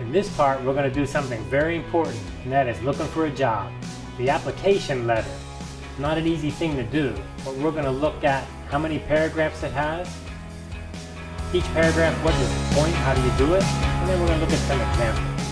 In this part, we're going to do something very important, and that is looking for a job. The application letter. Not an easy thing to do, but we're going to look at how many paragraphs it has, each paragraph, what is the point, how do you do it, and then we're going to look at some examples.